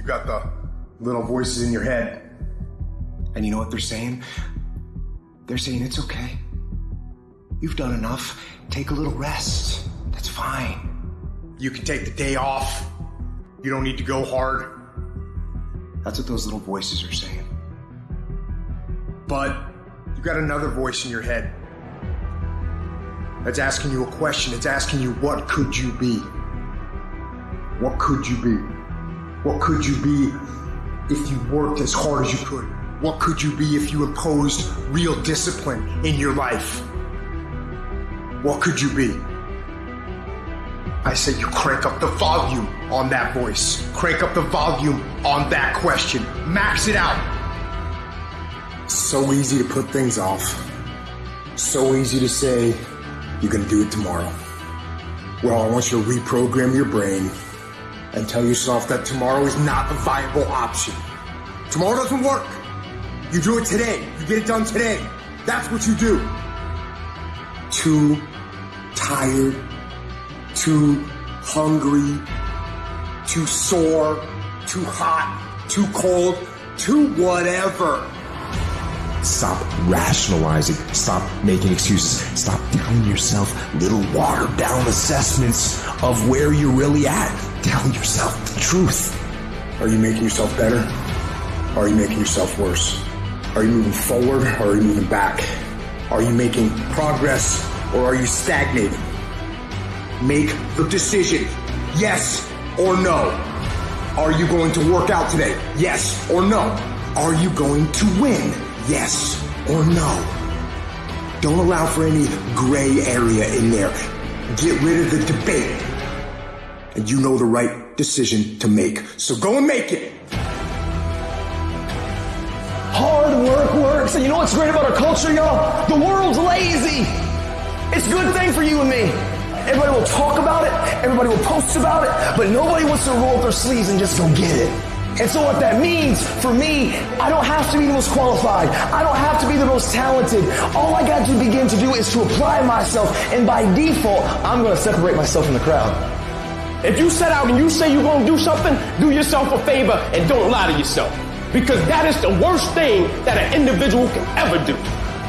You got the little voices in your head. And you know what they're saying? They're saying it's okay. You've done enough. Take a little rest. That's fine. You can take the day off. You don't need to go hard. That's what those little voices are saying. But you got another voice in your head that's asking you a question. It's asking you, what could you be? What could you be? What could you be if you worked as hard as you could? What could you be if you imposed real discipline in your life? What could you be? I say you crank up the volume on that voice. Crank up the volume on that question. Max it out. So easy to put things off. So easy to say, you're gonna do it tomorrow. Well, I want you to reprogram your brain and tell yourself that tomorrow is not a viable option. Tomorrow doesn't work. You do it today. You get it done today. That's what you do. Too tired, too hungry, too sore, too hot, too cold, too whatever. Stop rationalizing. Stop making excuses. Stop telling yourself little watered down assessments of where you're really at. Tell yourself the truth. Are you making yourself better? Are you making yourself worse? Are you moving forward or are you moving back? Are you making progress or are you stagnating? Make the decision. Yes or no. Are you going to work out today? Yes or no. Are you going to win? Yes or no. Don't allow for any gray area in there. Get rid of the debate. And you know the right decision to make. So go and make it. Hard work works. And you know what's great about our culture, y'all? The world's lazy. It's a good thing for you and me. Everybody will talk about it. Everybody will post about it. But nobody wants to roll up their sleeves and just go get it. And so what that means for me, I don't have to be the most qualified. I don't have to be the most talented. All I got to begin to do is to apply myself. And by default, I'm going to separate myself from the crowd. If you set out and you say you're going to do something, do yourself a favor and don't lie to yourself. Because that is the worst thing that an individual can ever do.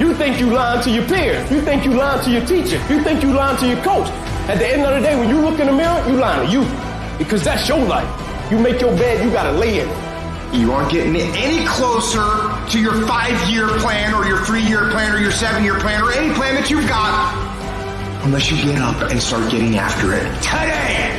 You think you lying to your peers. You think you lying to your teacher. You think you lying to your coach. At the end of the day, when you look in the mirror, you lying to you. Because that's your life. You make your bed, you gotta lay in it. You aren't getting any closer to your five-year plan or your three-year plan or your seven-year plan or any plan that you've got unless you get up and start getting after it today.